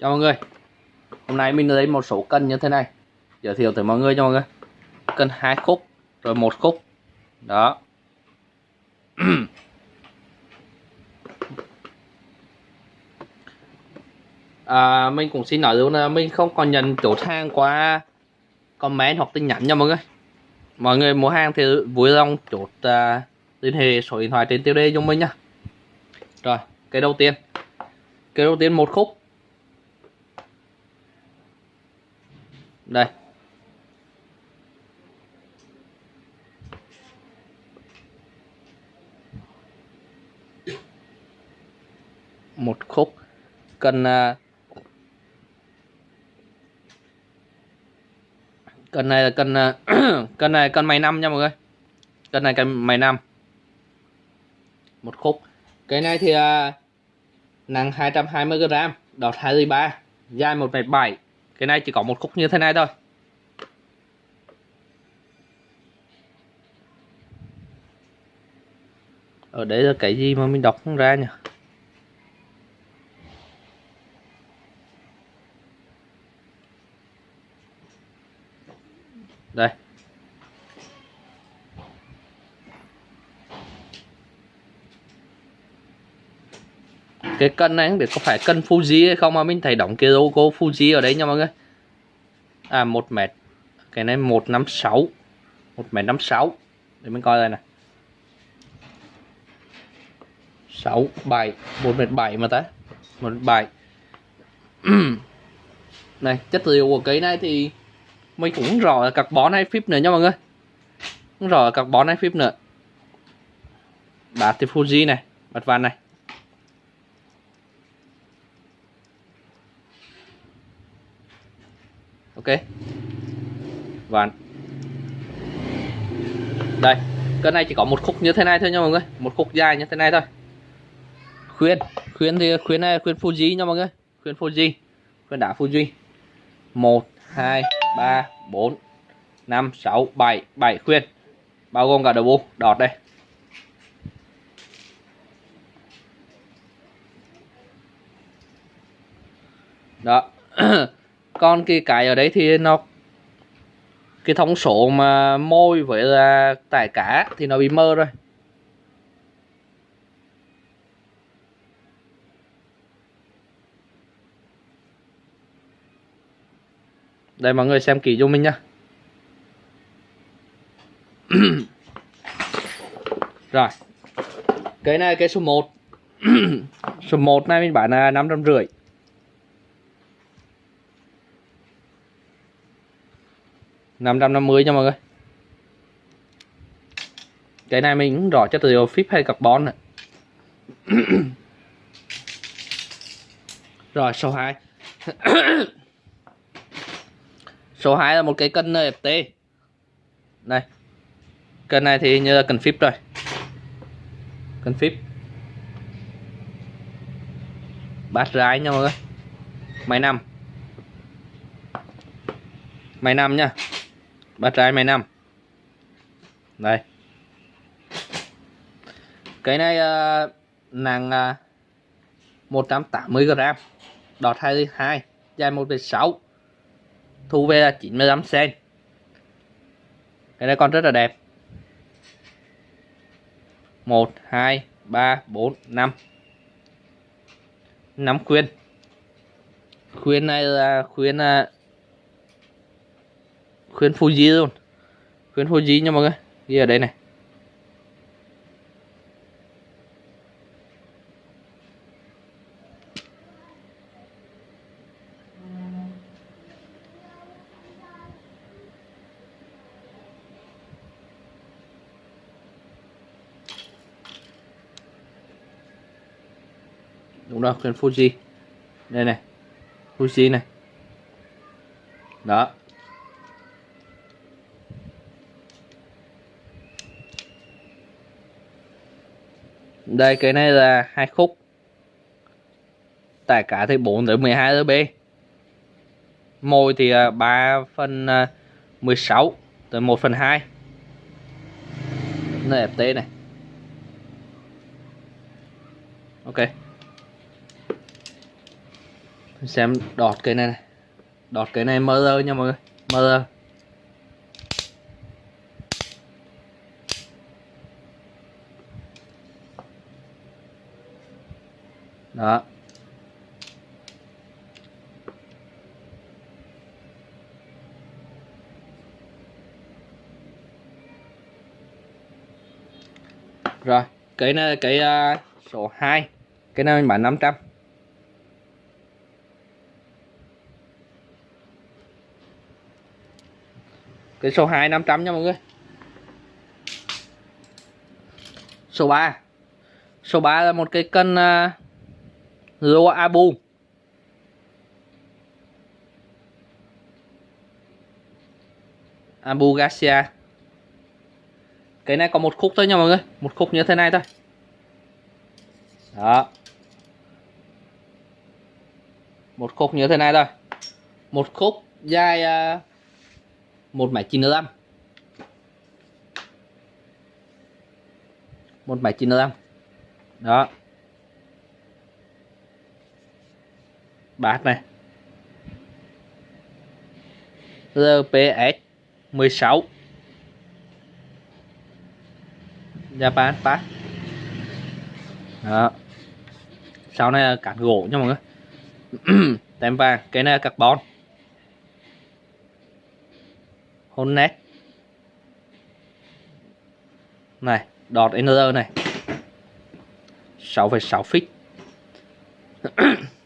Chào mọi người. Hôm nay mình lấy một số cân như thế này. Giới thiệu tới mọi người cho mọi người. Cân hai khúc Rồi một khúc. Đó. À, Mình cũng xin nói luôn là mình không còn nhận chốt hàng qua comment hoặc tin nhắn nha mọi người. Mọi người mua hàng thì vui lòng chốt uh, liên hệ số điện thoại trên tiêu đề cho mình nha. Rồi cái đầu tiên. Cái đầu tiên một khúc. Đây. Một khúc. Cần à, cần này là cần à, cần này cần mày năm nha mọi người. Cần này cần mày năm. Một khúc. Cái này thì à, nặng 220g đọt 23 dài 1,7 cái này chỉ có một khúc như thế này thôi. Ở đây là cái gì mà mình đọc không ra nhỉ đây cái cân này không biết có phải cân Fuji hay không mà mình thấy đóng cái logo Fuji ở đấy nha mọi người. À một mét, cái này một năm sáu, một mét năm sáu, để mình coi đây nè. Sáu bảy, một mét bảy mà ta, một bảy. Này, chất liệu của cái này thì mình cũng rõ là carbon hay phíp nữa nha mọi người. Cũng rõ là carbon hay phíp nữa. Bát thì Fuji này, bát vàng này. Ok. Và đây cân này chỉ có một khúc như thế này thôi nha mọi người. Một khúc dài như thế này thôi. Khuyên khuyên thì khuyên này khuyên Fuji nha mọi người. Khuyên Fuji, khuyên đá Fuji. Một, hai, ba, bốn, năm, sáu, bảy. Bảy khuyên. Bao gồm cả đầu bu đọt đây. Đó. còn cái cái ở đấy thì nó, cái thông số mà môi với là tải cá thì nó bị mơ rồi. Đây, mọi người xem kỹ cho mình nhá. Rồi, cái này cái số 1 số 1 này mình bán là năm trăm rưỡi. Năm trăm năm mươi nha mọi người. Cái này mình cũng rõ chất liệu phíp hay carbon này rồi, số 2 số 2 là một cái cân NFT này. Cân này thì như là cần flip rồi. Cần flip bát rái nha mọi người. Máy năm máy năm nha ba trái mấy năm đây. Cái này uh, nặng uh, 180 g đọt 22 dài 1,6 thu về là 95 cm cái này còn rất là đẹp. 1 2 3 4 5 5 khuyên. Khuyên này là khuyên uh, khuyến Fuji luôn khuyến Fuji nha mọi người. Ghi ở đây này. Đúng rồi khuyến Fuji đây này Fuji này. Đó. Đây, cái này là hai khúc. Tải cả thì 4 tới 12 b môi thì à, 3 phần à, 16 tới 1 phần 2 NFT này. Ok. Xem đọt cái này này. Đọt cái này mơ nha mọi người, mơ đó. Rồi cái này cái uh, số 2 cái này mình bán 500 cái số 2 500 nha mọi người. Số 3 số 3 là một cái cân uh, Loa abu. Abu garcia. Cái này có một khúc thôi nha mọi người. Một khúc như thế này thôi. Đó. Một khúc như thế này thôi. Một khúc dài uh, một mảnh chín mươi lăm. Một mảnh chín lăm. Đó. Bát này. RPS 16 Japan Pass đó. Sau này là cản gỗ nha mọi người. Tem vàng cái này là carbon. Hôn nét này đọt NR này. 6,6 feet.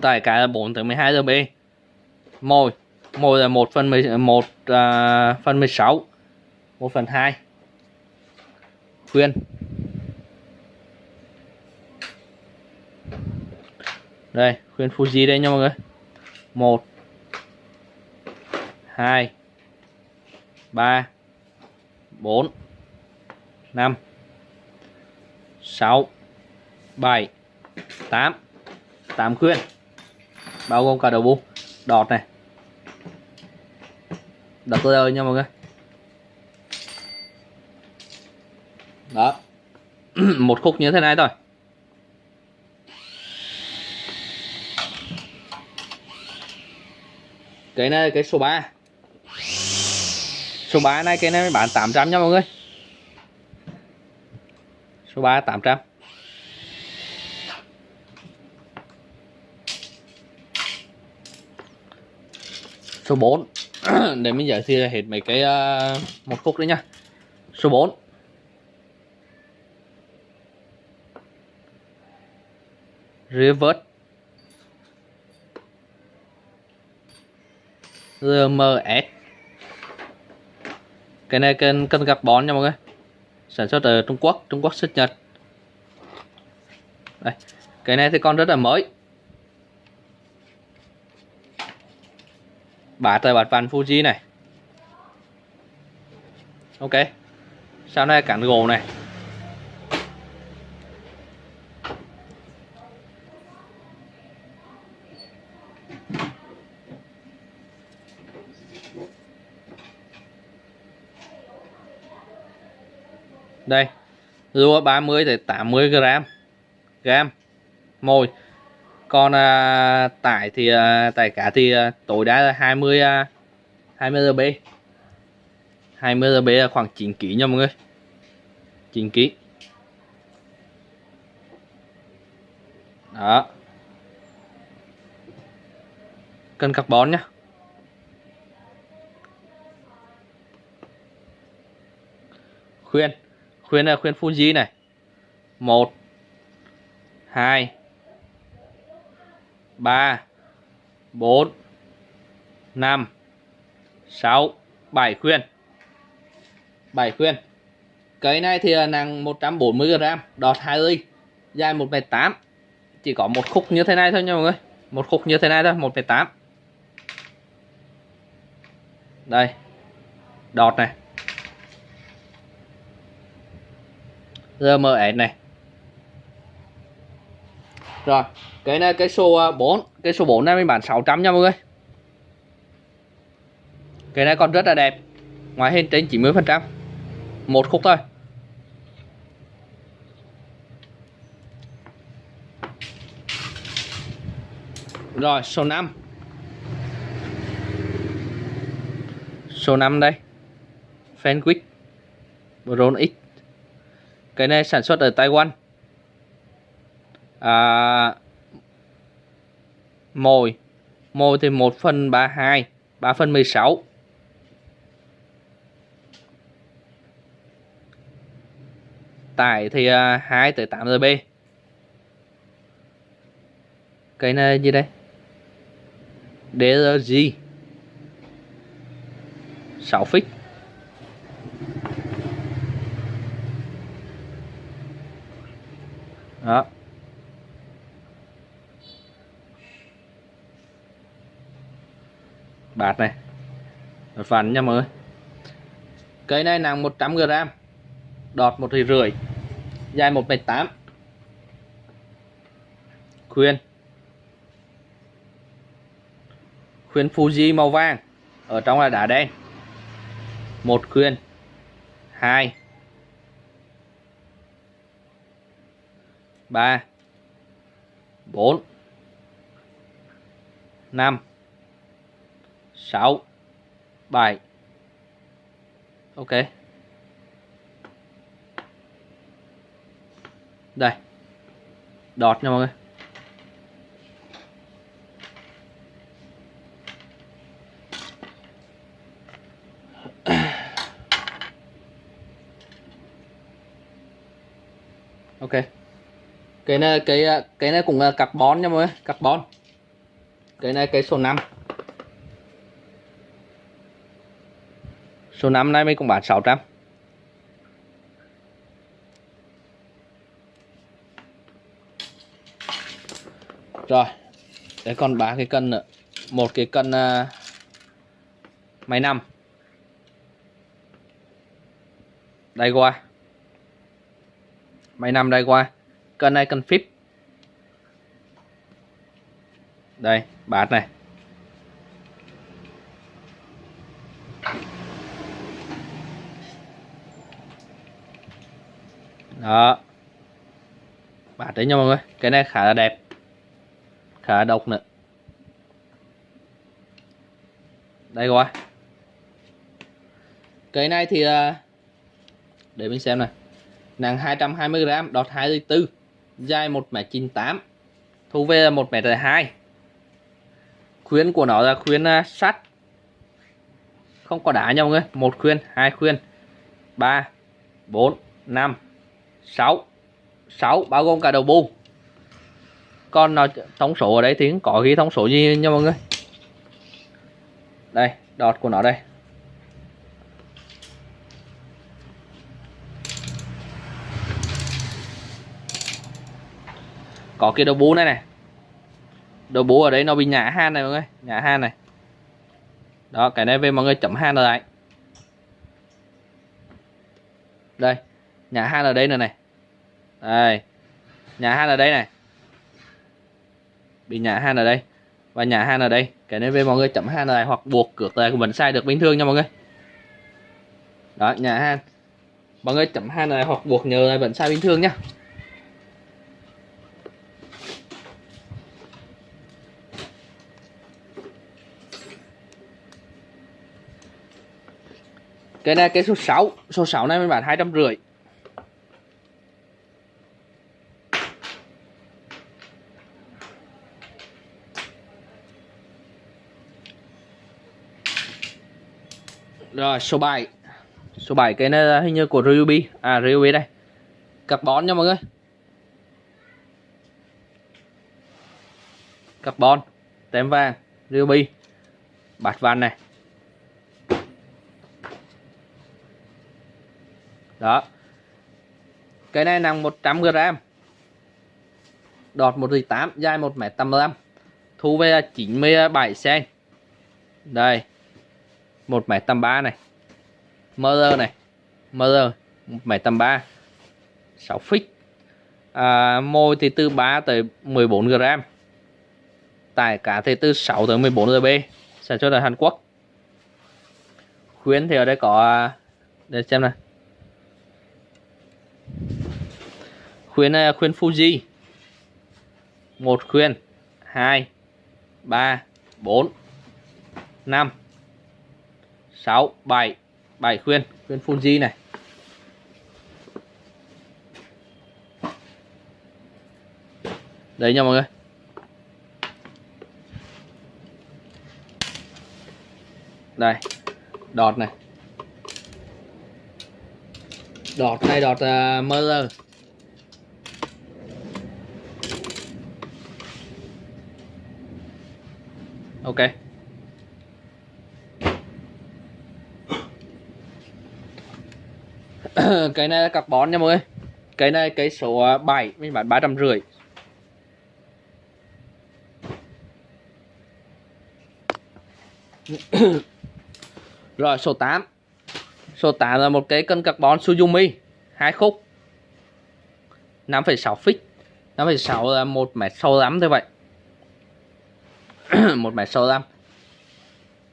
tại cái là 4 tới 12 giờ B. Mồi. Mồi là 1 phần 10, 1 à, phần 16 1 phần 2 khuyên. Đây khuyên Fuji đây nha mọi người. 1 2 3 4 5 6 7 8 8 khuyên bao gồm cả đầu bu đọt này. Đọt tôi ơi nha mọi người. Đó. Một khúc như thế này thôi. Cái này, cái số 3 số 3 này cái này bán 800 nha mọi người. Số 3 800 số 4 để mình giới thiệu hết mấy cái uh, một khúc đấy nha. Số 4 reverse RMS cái này cần cần carbon nha mọi người. Sản xuất ở Trung Quốc Trung Quốc xuất Nhật. Đây. Cái này thì còn rất là mới. Bát là bát vàng Fuji này. Ok, sau này cản gỗ này. Đây rua 30 tới 80 gram. Gram, mồi còn à, tải thì à, tải cá thì à, tối đa là 20 à, 20 GB 20 GB là khoảng 9 kg nha mọi người. 9 kg đó. Cân carbon nhá. Khuyên. Khuyên là khuyên Fuji này. Một hai ba, bốn, năm, sáu, bảy khuyên. Bảy khuyên. Cây này thì à, nặng 140 g đọt 2 ly dài 1m8 chỉ có một khúc như thế này thôi nha mọi người. Một khúc như thế này thôi 1m8 đây. Đọt này. RMS này rồi, cái này, cái số à, 4 cái số 4 này mình bán 600 nha mọi người. Cái này còn rất là đẹp ngoài hình trên 90%. một khúc thôi. Rồi, số 5 Số 5 đây, Fenwick Bron X. Cái này sản xuất ở Taiwan à, Mồi. Mồi thì 1 phần 32 3 phần 16 Tải thì à, 2 tới 8 GB Cái này gì đây? DRG 6 phích. Đó. Bạt này. Một phần nha mọi người. Cây này nặng 100 g đọt một thì rưỡi, dài một mét tám. Khuyên. Khuyên Fuji màu vàng, ở trong là đá đen. Một khuyên. Hai. Ba. Bốn. Năm sáu. Bảy ok. Đây. Đọt nha mọi người. Ok. Cái này cái cái này cũng là carbon nha mọi người. Carbon. Cái này cái số 5 số 5 này mình cũng bán 600 rồi đấy còn ba cái cân nữa. Một cái cân uh, máy nằm đây qua máy nằm đây qua cân này cân phíp đây bát này. Đó. Bà đấy nha mọi người, cái này khá là đẹp. Khá là độc nữa. Đây rồi cái này thì à, để mình xem này. Nặng 220g đọt 24 dài 1m98 thu về là 1m2 khuyến của nó là khuyến à, sắt. Không có đá nhau người, một khuyên, hai khuyên, ba, bốn, năm sáu. Sáu, bao gồm cả đầu bu còn nó thông số ở đây thì có ghi thông số gì nha mọi người? Đây, đọt của nó đây. Có cái đầu bú này này. Đầu bú ở đây nó bị nhả han này mọi người, nhả han này. Đó, cái này về mọi người chấm han lại. Đây nhà hai là đây này này. Đây. Nhà hai là đây này. Bị nhà hai là đây. Và nhà hai là đây. Cái này về mọi người chấm hai này hoặc buộc cược lại vẫn sai được bình thường nha mọi người. Đó nhà hai, mọi người chấm hai này hoặc buộc nhờ này vẫn sai bình thường nhá cái này cái số 6 số 6 này mình bán hai trăm rưỡi. Rồi số 7 số 7 cái này là hình như của Ruby à Ruby đây. Carbon nha mọi người. Carbon tem vàng. Ruby bát vàng này. Đó. Cái này nặng 100 g đọt 1,8 dài 1m85 thu về 97 cm đây. 1783 này. Mơ này. Mơ 1m83 6 feet à, môi thì từ 3 tới 14 g tải cá thì từ 6 tới 14 GB sản xuất ở Hàn Quốc. Khuyến thì ở đây có à, để xem này khuyến này là khuyên Fuji. Một khuyên hai. 3 4 5 6 7 7 khuyên khuyên Fuji này. Đấy nha mọi người. Đây đọt này. Đọt này đọt à, uh, mơ ok. cái này là carbon nha mọi người. Cái này cái số à, 7 mình bán ba trăm rưỡi. Rồi số 8 số 8 là một cái cân carbon Suzumi hai khúc. 5,6 feet. 5,6 là một mét sâu lắm thôi vậy. Một mét sâu lắm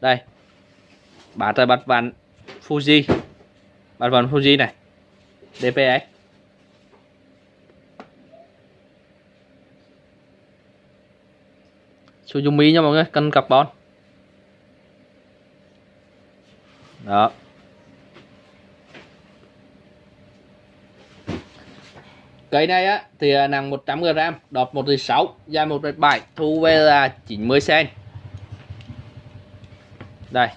đây. Bát là bát ván Fuji. Bát ván Fuji này. DPX Suzumi nha mọi người cân carbon đó. Cây này á thì à, nặng 100g đọt 1,6 dài 1,7 thu về là 90 cm đây.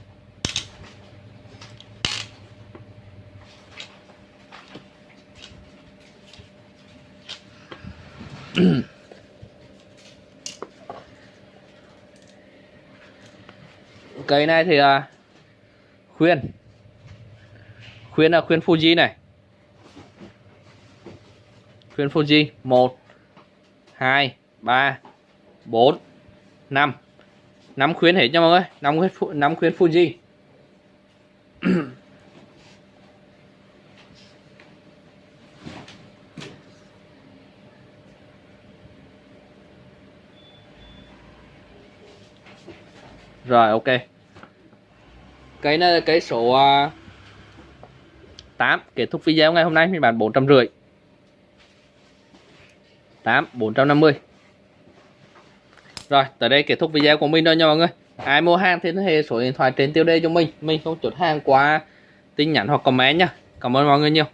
cây này thì à, khuyên. Khuyên là khuyên Fuji này. Khuyên Fuji 1 2 3 4 5 5 khuyên hết nha mọi người. 5 khuyên, 5 khuyên Fuji. Rồi, ok. Cái này cái số à, 8 kết thúc video ngày hôm nay, mình bán 450 8 450 rồi, tới đây kết thúc video của mình rồi nha mọi người. Ai mua hàng thì hệ số điện thoại trên tiêu đề cho mình. Mình không chốt hàng qua tin nhắn hoặc comment nha. Cảm ơn mọi người nhiều.